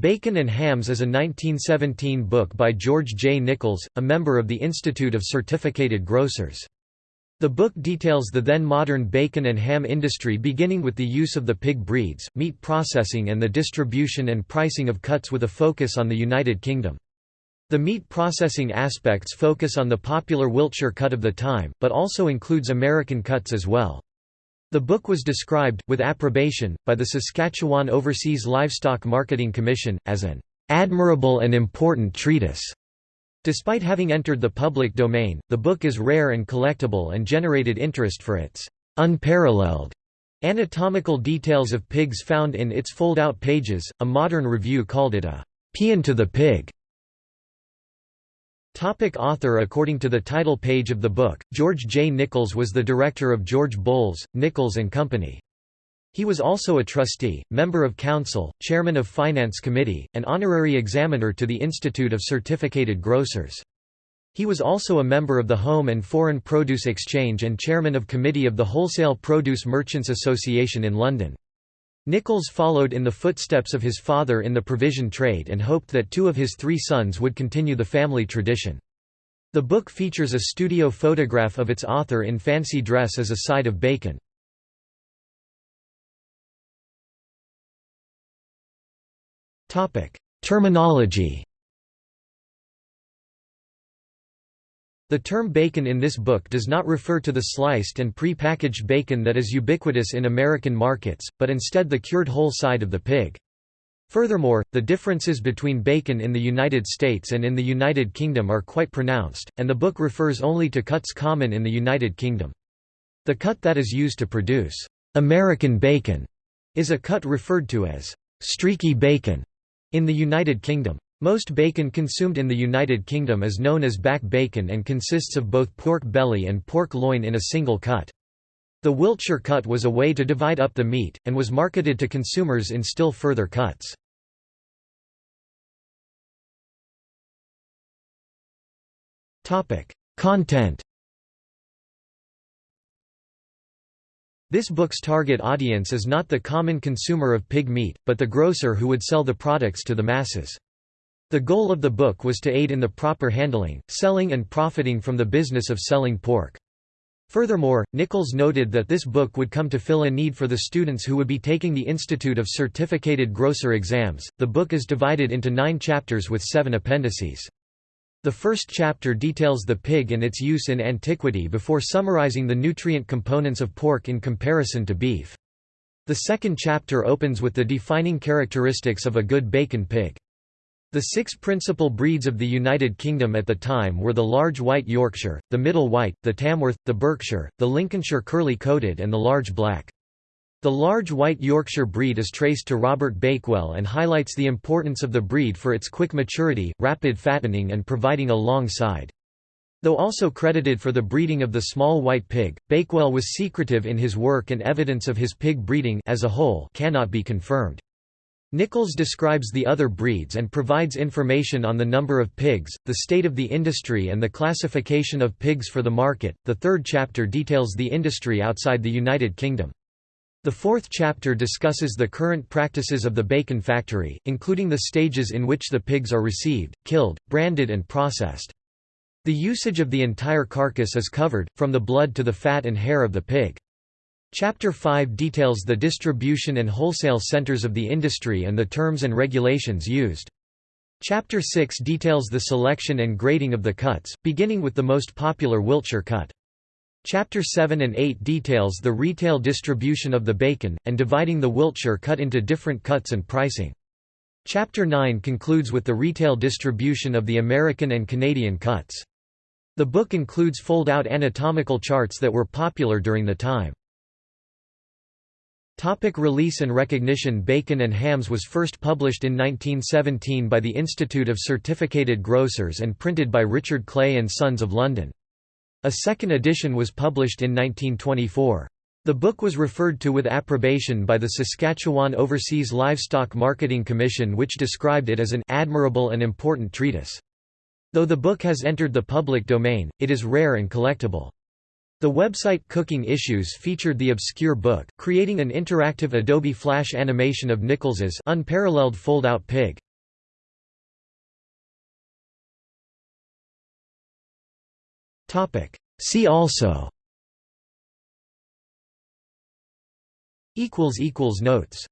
Bacon and Hams is a 1917 book by George J. Nichols, a member of the Institute of Certificated Grocers. The book details the then modern bacon and ham industry beginning with the use of the pig breeds, meat processing and the distribution and pricing of cuts with a focus on the United Kingdom. The meat processing aspects focus on the popular Wiltshire cut of the time, but also includes American cuts as well. The book was described, with approbation, by the Saskatchewan Overseas Livestock Marketing Commission, as an "...admirable and important treatise." Despite having entered the public domain, the book is rare and collectible and generated interest for its "...unparalleled." Anatomical details of pigs found in its fold-out pages, a modern review called it a "...paean to the pig." Topic author According to the title page of the book, George J. Nichols was the director of George Boles, Nichols and Company. He was also a trustee, member of council, chairman of finance committee, and honorary examiner to the Institute of Certificated Grocers. He was also a member of the Home and Foreign Produce Exchange and chairman of committee of the Wholesale Produce Merchants Association in London. Nichols followed in the footsteps of his father in the provision trade and hoped that two of his three sons would continue the family tradition. The book features a studio photograph of its author in fancy dress as a side of bacon. Terminology The term bacon in this book does not refer to the sliced and pre-packaged bacon that is ubiquitous in American markets, but instead the cured whole side of the pig. Furthermore, the differences between bacon in the United States and in the United Kingdom are quite pronounced, and the book refers only to cuts common in the United Kingdom. The cut that is used to produce American bacon is a cut referred to as streaky bacon in the United Kingdom. Most bacon consumed in the United Kingdom is known as back bacon and consists of both pork belly and pork loin in a single cut. The Wiltshire cut was a way to divide up the meat, and was marketed to consumers in still further cuts. Content This book's target audience is not the common consumer of pig meat, but the grocer who would sell the products to the masses. The goal of the book was to aid in the proper handling, selling and profiting from the business of selling pork. Furthermore, Nichols noted that this book would come to fill a need for the students who would be taking the Institute of Certificated Grocer exams. The book is divided into nine chapters with seven appendices. The first chapter details the pig and its use in antiquity before summarizing the nutrient components of pork in comparison to beef. The second chapter opens with the defining characteristics of a good bacon pig. The six principal breeds of the United Kingdom at the time were the large white Yorkshire, the middle white, the Tamworth, the Berkshire, the Lincolnshire curly-coated and the large black. The large white Yorkshire breed is traced to Robert Bakewell and highlights the importance of the breed for its quick maturity, rapid fattening and providing a long side. Though also credited for the breeding of the small white pig, Bakewell was secretive in his work and evidence of his pig breeding as a whole cannot be confirmed. Nichols describes the other breeds and provides information on the number of pigs, the state of the industry and the classification of pigs for the market. The third chapter details the industry outside the United Kingdom. The fourth chapter discusses the current practices of the bacon factory, including the stages in which the pigs are received, killed, branded and processed. The usage of the entire carcass is covered, from the blood to the fat and hair of the pig. Chapter 5 details the distribution and wholesale centers of the industry and the terms and regulations used. Chapter 6 details the selection and grading of the cuts, beginning with the most popular Wiltshire cut. Chapter 7 and 8 details the retail distribution of the bacon, and dividing the Wiltshire cut into different cuts and pricing. Chapter 9 concludes with the retail distribution of the American and Canadian cuts. The book includes fold-out anatomical charts that were popular during the time. Topic release and recognition Bacon and Hams was first published in 1917 by the Institute of Certificated Grocers and printed by Richard Clay and Sons of London. A second edition was published in 1924. The book was referred to with approbation by the Saskatchewan Overseas Livestock Marketing Commission which described it as an admirable and important treatise. Though the book has entered the public domain, it is rare and collectible. The website Cooking Issues featured the obscure book, creating an interactive Adobe Flash animation of Nichols's unparalleled fold-out pig. Topic. See also. Equals equals notes.